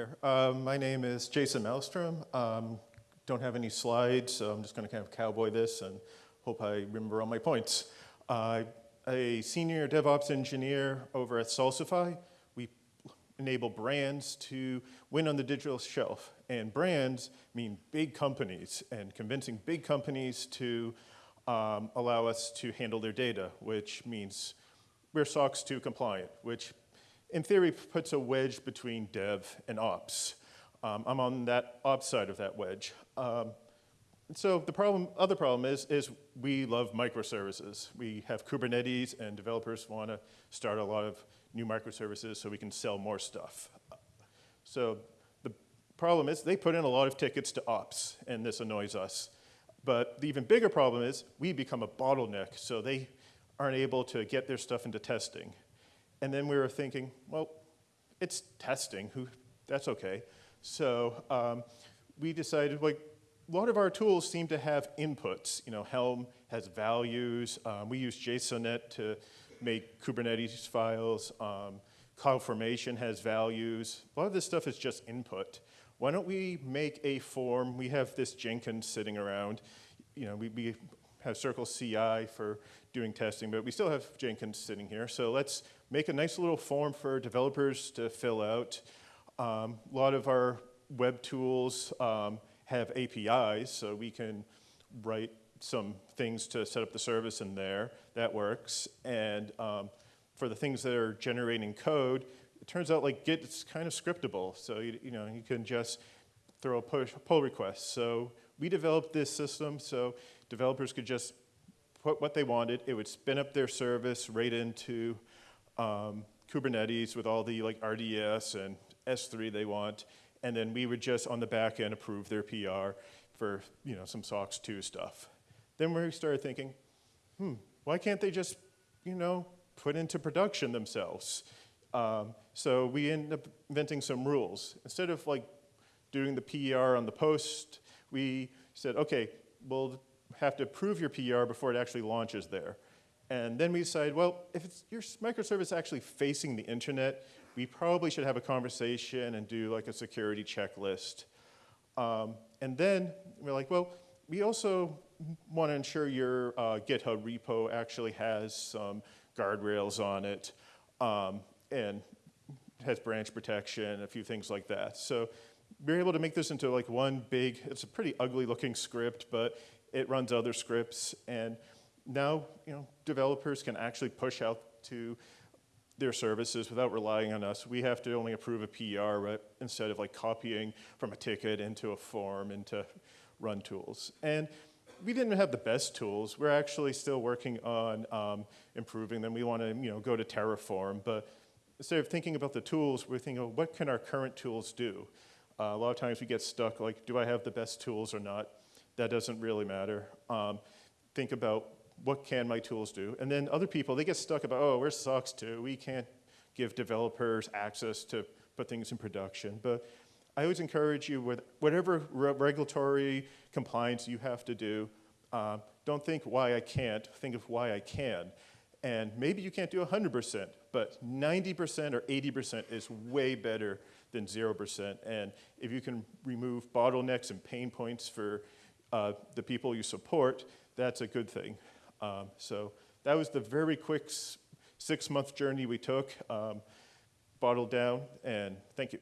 There. Um, my name is Jason Maelstrom. Um, don't have any slides, so I'm just going to kind of cowboy this and hope I remember all my points. Uh, a senior DevOps engineer over at Salsify. We enable brands to win on the digital shelf. And brands mean big companies and convincing big companies to um, allow us to handle their data, which means we're SOC 2 compliant, which in theory puts a wedge between dev and ops. Um, I'm on that ops side of that wedge. Um, so the problem, other problem is, is we love microservices. We have Kubernetes and developers want to start a lot of new microservices so we can sell more stuff. So the problem is they put in a lot of tickets to ops and this annoys us. But the even bigger problem is we become a bottleneck so they aren't able to get their stuff into testing. And then we were thinking, well, it's testing, who, that's okay. So um, we decided, like, a lot of our tools seem to have inputs. You know, Helm has values. Um, we use Jsonnet to make Kubernetes files. Um, CloudFormation has values. A lot of this stuff is just input. Why don't we make a form? We have this Jenkins sitting around. You know, we, we have Circle CI for doing testing, but we still have Jenkins sitting here. So let's make a nice little form for developers to fill out. Um, a lot of our web tools um, have APIs, so we can write some things to set up the service in there. That works. And um, for the things that are generating code, it turns out like Git is kind of scriptable. So you, you know you can just throw a push, pull request. So we developed this system so developers could just put what they wanted. It would spin up their service right into um, Kubernetes with all the like RDS and S3 they want. And then we would just on the back end approve their PR for you know some SOC 2 stuff. Then we started thinking, hmm, why can't they just you know put into production themselves? Um, so we ended up inventing some rules. Instead of like doing the PR on the post, we said, okay, we'll have to approve your PR before it actually launches there. And then we decided, well, if your microservice is actually facing the internet, we probably should have a conversation and do like a security checklist. Um, and then we're like, well, we also want to ensure your uh, GitHub repo actually has some guardrails on it um, and has branch protection, a few things like that. So we are able to make this into like one big, it's a pretty ugly looking script, but it runs other scripts. And now, you know, developers can actually push out to their services without relying on us. We have to only approve a PR right, instead of like copying from a ticket into a form into run tools. And we didn't have the best tools. We're actually still working on um, improving them. We want to you know, go to Terraform, but instead of thinking about the tools, we're thinking, oh, what can our current tools do? Uh, a lot of times we get stuck like, do I have the best tools or not? That doesn't really matter. Um, think about what can my tools do? And then other people, they get stuck about, oh, we're SOC 2. We can't give developers access to put things in production. But I always encourage you with whatever re regulatory compliance you have to do, uh, don't think why I can't, think of why I can. And maybe you can't do 100%, but 90% or 80% is way better than 0%. And if you can remove bottlenecks and pain points for uh, the people you support, that's a good thing. Um, so that was the very quick six-month journey we took, um, bottled down, and thank you.